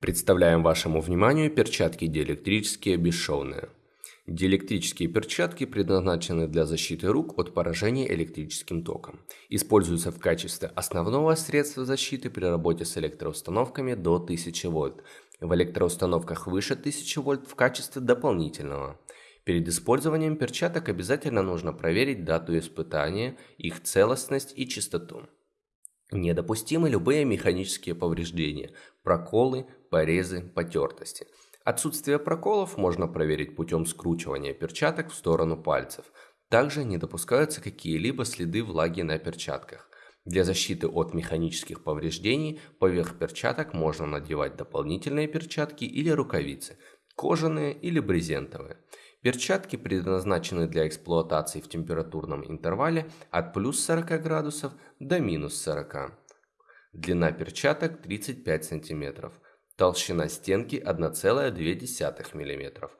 Представляем вашему вниманию перчатки диэлектрические бесшовные. Диэлектрические перчатки предназначены для защиты рук от поражения электрическим током. Используются в качестве основного средства защиты при работе с электроустановками до 1000 вольт. В электроустановках выше 1000 вольт в качестве дополнительного. Перед использованием перчаток обязательно нужно проверить дату испытания, их целостность и чистоту. Недопустимы любые механические повреждения, проколы, порезы, потертости. Отсутствие проколов можно проверить путем скручивания перчаток в сторону пальцев. Также не допускаются какие-либо следы влаги на перчатках. Для защиты от механических повреждений поверх перчаток можно надевать дополнительные перчатки или рукавицы, кожаные или брезентовые. Перчатки предназначены для эксплуатации в температурном интервале от плюс 40 градусов до минус 40. Длина перчаток 35 см. Толщина стенки 1,2 мм.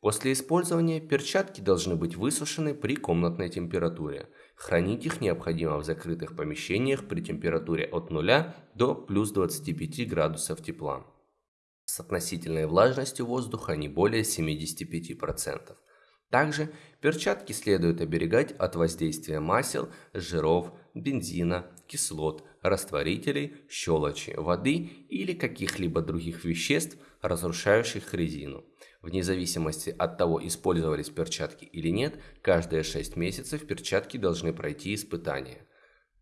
После использования перчатки должны быть высушены при комнатной температуре. Хранить их необходимо в закрытых помещениях при температуре от 0 до плюс 25 градусов тепла с относительной влажностью воздуха не более 75%. Также перчатки следует оберегать от воздействия масел, жиров, бензина, кислот, растворителей, щелочи, воды или каких-либо других веществ, разрушающих резину. Вне зависимости от того, использовались перчатки или нет, каждые 6 месяцев перчатки должны пройти испытания.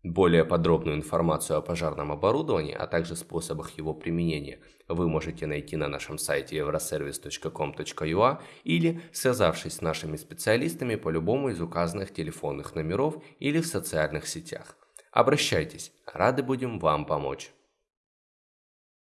Более подробную информацию о пожарном оборудовании, а также способах его применения вы можете найти на нашем сайте euroservice.com.ua или связавшись с нашими специалистами по любому из указанных телефонных номеров или в социальных сетях. Обращайтесь, рады будем вам помочь.